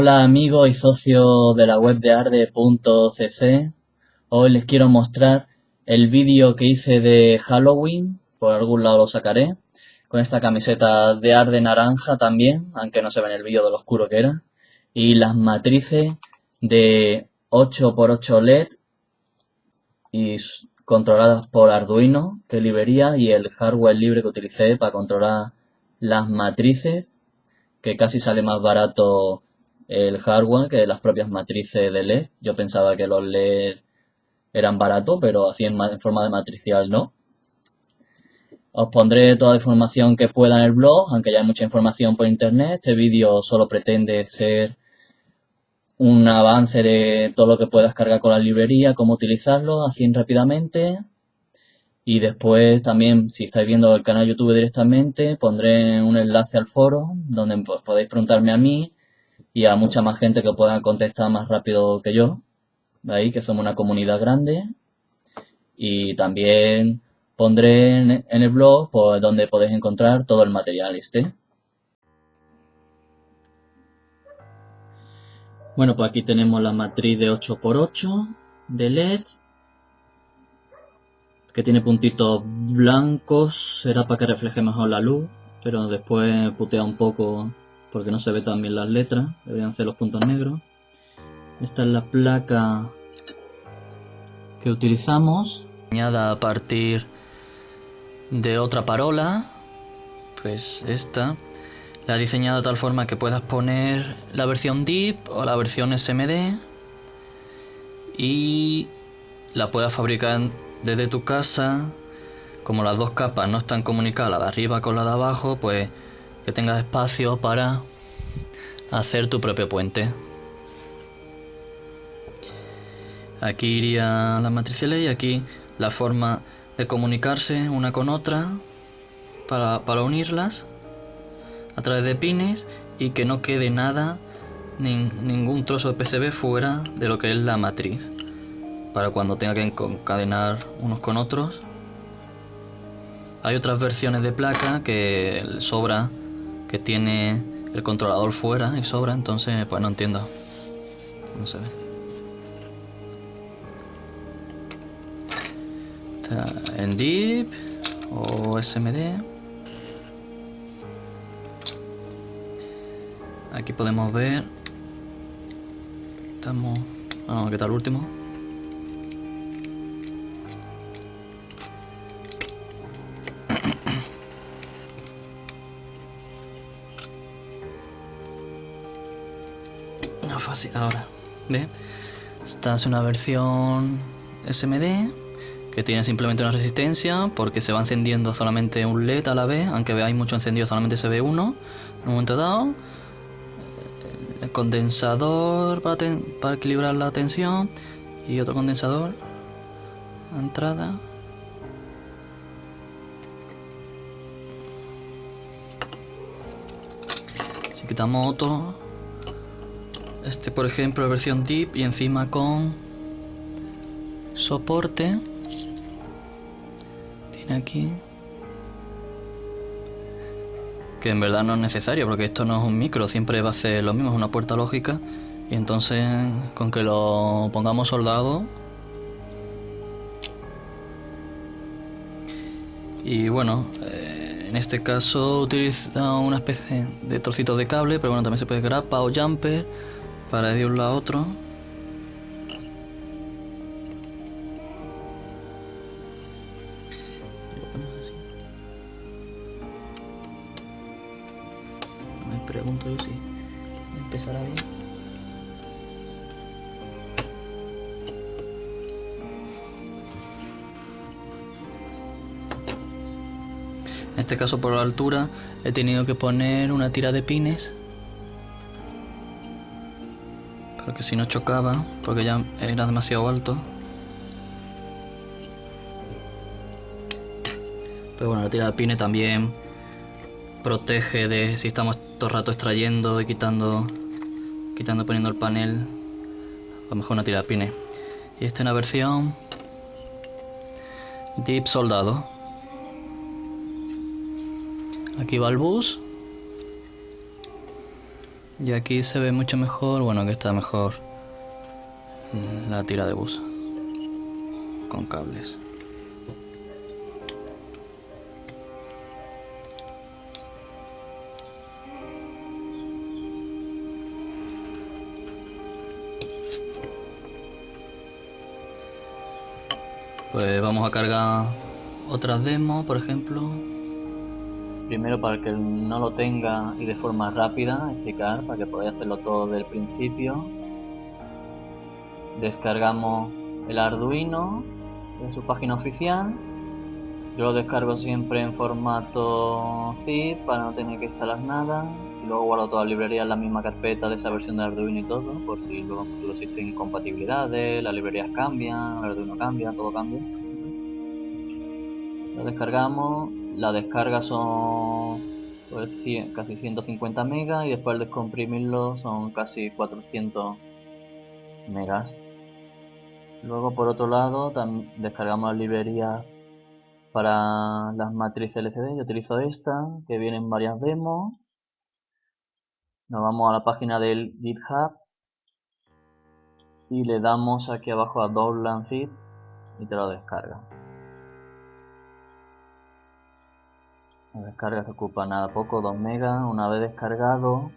Hola amigos y socios de la web de arde.cc Hoy les quiero mostrar el vídeo que hice de Halloween, por algún lado lo sacaré, con esta camiseta de arde naranja también, aunque no se ve en el vídeo de lo oscuro que era, y las matrices de 8x8 LED y controladas por Arduino que librería y el hardware libre que utilicé para controlar las matrices que casi sale más barato el hardware que las propias matrices de LED. Yo pensaba que los LED eran baratos, pero así en, forma de matricial no. Os pondré toda la información que pueda en el blog, aunque ya hay mucha información por internet. Este vídeo solo pretende ser un avance de todo lo que puedas cargar con la librería, cómo utilizarlo, así rápidamente. Y después también, si estáis viendo el canal YouTube directamente, pondré un enlace al foro donde podéis preguntarme a mí y a mucha más gente que pueda contestar más rápido que yo. Ahí que somos una comunidad grande. Y también pondré en, el blog pues, donde podéis encontrar todo el material este. Bueno, pues aquí tenemos la matriz de 8x8 de LED que tiene puntitos blancos, será para que refleje mejor la luz, pero después putea un poco porque no se ve tan bien las letras, deberían ser los puntos negros. Esta es la placa que utilizamos, diseñada a partir de otra parola, pues esta. La he diseñado de tal forma que puedas poner la versión DIP o la versión SMD y la puedas fabricar desde tu casa. Como las dos capas no están comunicadas, la de arriba con la de abajo, pues que tengas espacio para hacer tu propio puente. Aquí iría la matriciales y aquí la forma de comunicarse una con otra para, para unirlas a través de pines y que no quede nada, ningún trozo de PCB fuera de lo que es la matriz. Para cuando tenga que encadenar unos con otros. Hay otras versiones de placa que sobra que tiene el controlador fuera y sobra, entonces pues no entiendo. No se ve. Está en Deep o SMD. Aquí podemos ver. Estamos. Vamos a quitar el último. Fácil ahora. ¿Ve? Esta es una versión SMD que tiene simplemente una resistencia porque se va encendiendo solamente un LED a la vez, aunque veáis mucho encendido solamente se ve uno en un momento dado. El condensador para, para equilibrar la tensión y otro condensador entrada. Si quitamos otro este, por ejemplo, versión Deep y encima con soporte. Tiene aquí. Que en verdad no es necesario porque esto no es un micro, siempre va a ser lo mismo, es una puerta lógica. Y entonces, con que lo pongamos soldado. Y bueno, eh, en este caso utiliza una especie de trocitos de cable, pero bueno, también se puede grapa o jumper para de un lado a otro. Me pregunto yo si empezará bien. En este caso por la altura he tenido que poner una tira de pines porque si no chocaba, porque ya era demasiado alto. Pero bueno, la tira de pine también protege de si estamos todo el rato extrayendo y quitando, quitando poniendo el panel, a lo mejor una tira de pine. Y esta es una versión Deep Soldado. Aquí va el bus. Y aquí se ve mucho mejor, bueno que está mejor la tira de bus con cables. Pues vamos a cargar otras demos, por ejemplo. Primero para que no lo tenga y de forma rápida explicar para que podáis hacerlo todo del principio. Descargamos el Arduino en su página oficial. Yo lo descargo siempre en formato zip para no tener que instalar nada y luego guardo toda la librería en la misma carpeta de esa versión de Arduino y todo, por si luego existen incompatibilidades, las librerías cambian, el Arduino cambia, todo cambia. Lo descargamos, la descarga son pues, casi 150 megas y después al descomprimirlo son casi 400 megas. Luego por otro lado descargamos la librería para las matrices LCD, yo utilizo esta, que vienen varias demos nos vamos a la página del GitHub y le damos aquí abajo a Download Zip y te lo descarga. La descarga se ocupa nada poco, 2 megas. Una vez descargado,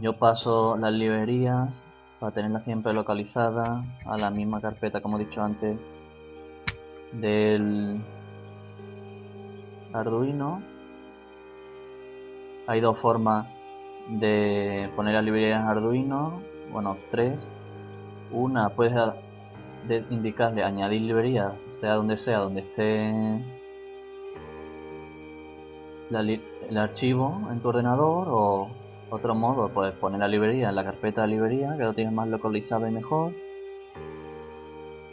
yo paso las librerías para tenerla siempre localizada a la misma carpeta como he dicho antes del Arduino hay dos formas de poner las librerías Arduino, bueno, tres. Una puedes indicarle añadir librerías, sea donde sea, donde esté el archivo en tu ordenador o otro modo, puedes poner la librería en la carpeta de librería, que lo tienes más localizado y mejor.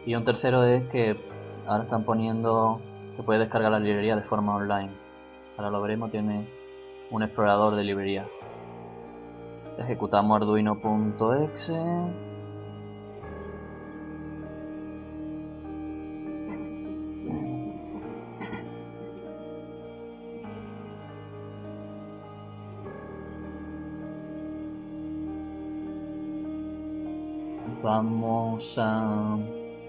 Y un tercero es que ahora están poniendo que puedes descargar la librería de forma online. Ahora lo veremos, tiene un explorador de librería. Ejecutamos arduino.exe. Vamos a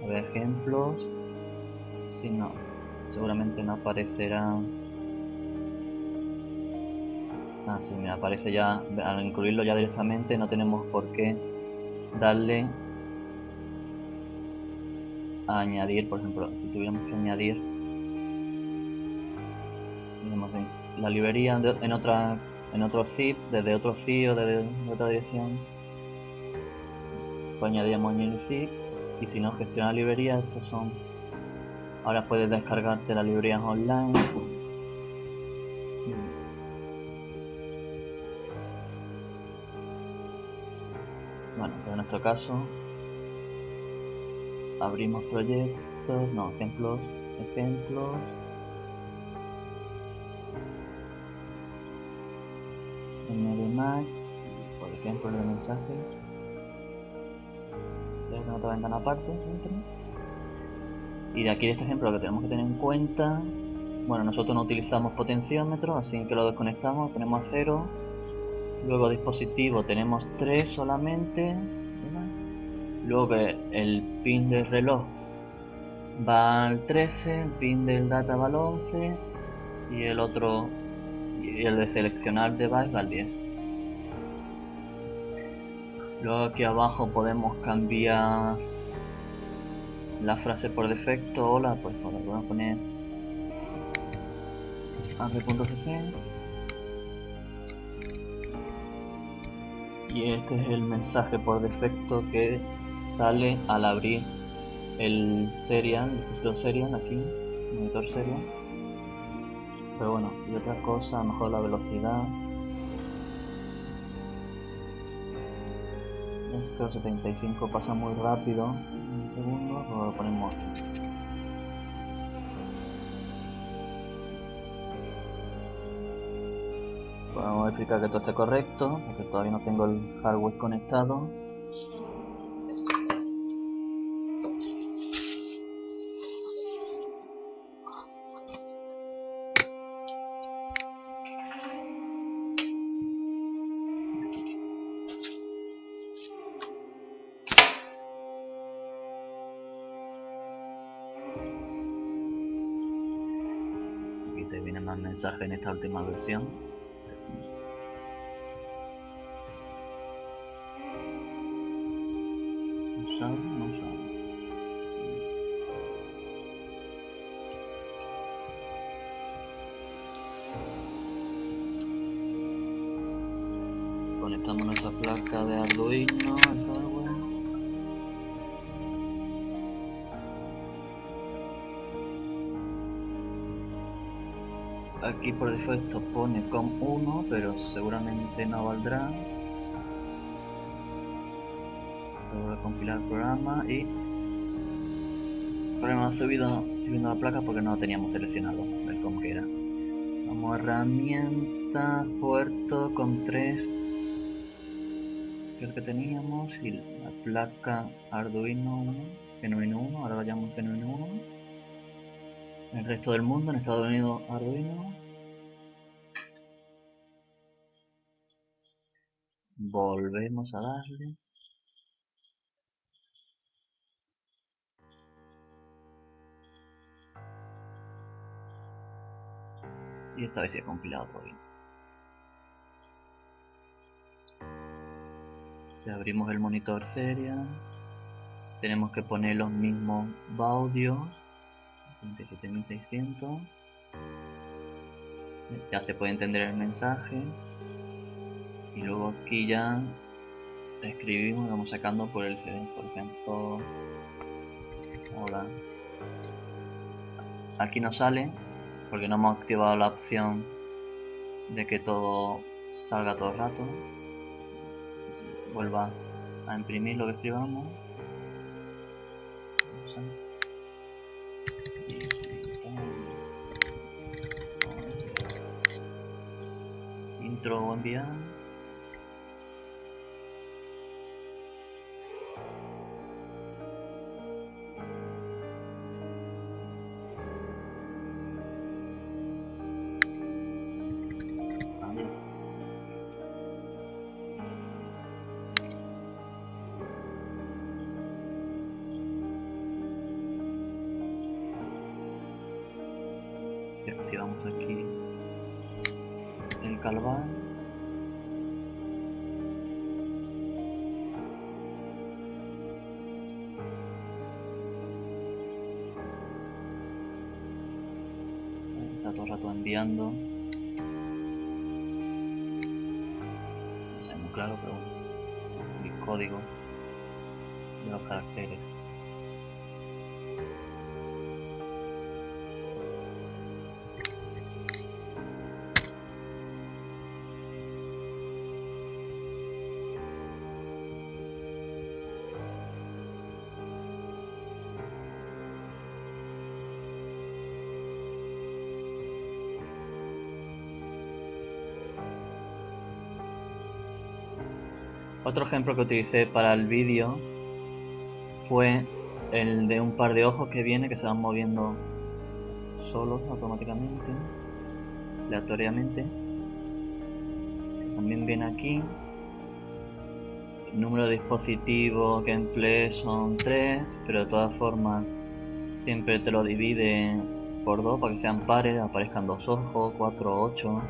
ver ejemplos. Si no, seguramente no aparecerán Ah, sí, me aparece ya, al incluirlo ya directamente no tenemos por qué darle a añadir, por ejemplo, si tuviéramos que añadir la librería en otra en otro zip, desde otro zip o desde otra dirección añadíamos el zip y si no gestiona librería estos son ahora puedes descargarte la librería online Bueno, pues en nuestro caso abrimos proyectos, no, ejemplos, ejemplos. En Max, por ejemplo, de mensajes. Abre otra ventana aparte siempre. Y de aquí de este ejemplo lo que tenemos que tener en cuenta, bueno, nosotros no utilizamos potenciómetro, así que lo desconectamos, ponemos a cero Luego dispositivo tenemos 3 solamente. Luego el pin del reloj va al 13, el pin del data va al 11 y el otro, el de seleccionar device va al 10. Luego aquí abajo podemos cambiar la frase por defecto. Hola, pues ahora podemos poner app.cc y este es el mensaje por defecto que sale al abrir el serial, el serial aquí, monitor serial. Pero bueno, y otra cosa, mejor la velocidad. Esto 75 pasa muy rápido, un segundo, lo ponemos Vamos a verificar que todo esté correcto, porque todavía no tengo el hardware conectado. En esta última versión. Conectamos nuestra placa de Arduino Aquí por defecto pone COM1, pero seguramente no valdrá. Voy a compilar el programa y el problema subido subiendo la placa porque no teníamos seleccionado el COM que era. Vamos a herramienta, puerto con 3 que teníamos y la placa Arduino 1, Genuino 1, ahora lo llamamos Genuino 1 el resto del mundo, en Estados Unidos Arduino. Volvemos a darle. Y esta vez se ha compilado todo bien. Si abrimos el monitor seria, tenemos que poner los mismos baudios 27600 ya se puede entender el mensaje y luego aquí ya escribimos y vamos sacando por el CD por ejemplo hola aquí no sale porque no hemos activado la opción de que todo salga todo el rato. Vuelva a imprimir lo que escribamos. Intro enviar activamos aquí el calván. Está todo el rato enviando. No sé muy claro pero el código de los caracteres Otro ejemplo que utilicé para el vídeo fue el de un par de ojos que viene que se van moviendo solos automáticamente, aleatoriamente. También viene aquí. El número de dispositivos que empleé son 3, pero de todas formas siempre te lo divide por 2 para que sean pares, aparezcan dos ojos, 4, 8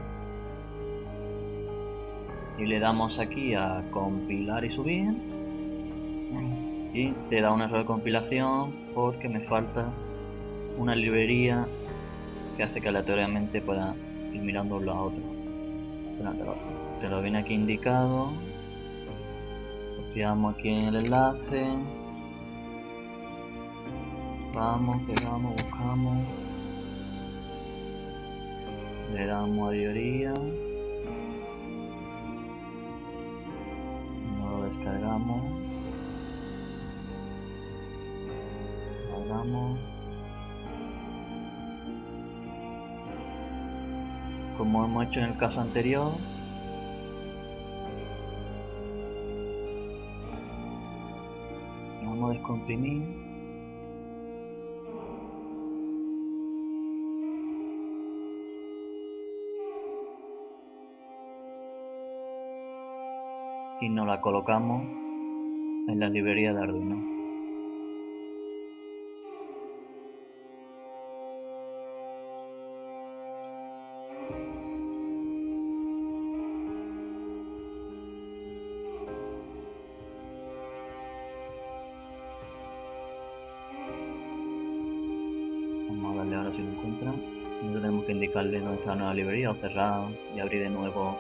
y le damos aquí a compilar y subir. Y te da un error de compilación porque me falta una librería que hace que aleatoriamente pueda ir mirando uno a otro te lo, viene aquí indicado. Copiamos aquí en el enlace. Vamos, pegamos, buscamos. Le damos a librería descargamos. Guardamos como hemos hecho en el caso anterior. Vamos a descomprimir y nos la colocamos en la librería de Arduino. vamos a darle ahora si lo encuentra. Siempre tenemos que indicarle dónde está la nueva librería o cerrar y abrir de nuevo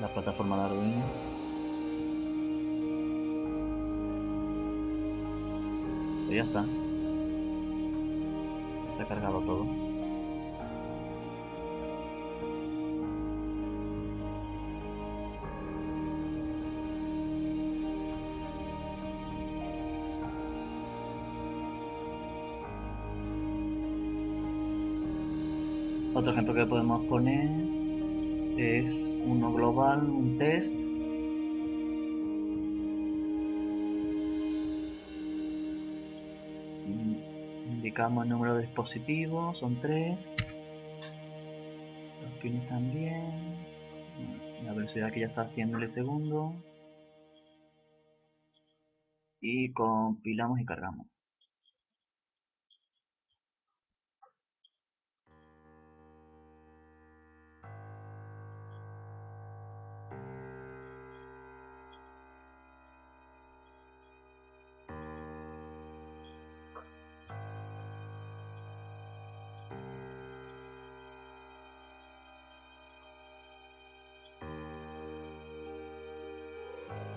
la plataforma de Arduino. Y ya está. Se ha cargado todo. Otro ejemplo que podemos poner es uno global, un test. Indicamos el número de dispositivos, son tres. Los pines también. La velocidad que ya está haciendo el segundo. Y compilamos y cargamos.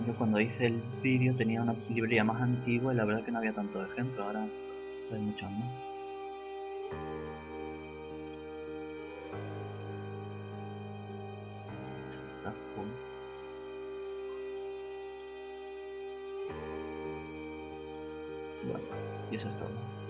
Yo cuando hice el vídeo tenía una librería más antigua y la verdad que no había tantos ejemplos, ahora hay muchos más. Bueno, y eso es todo.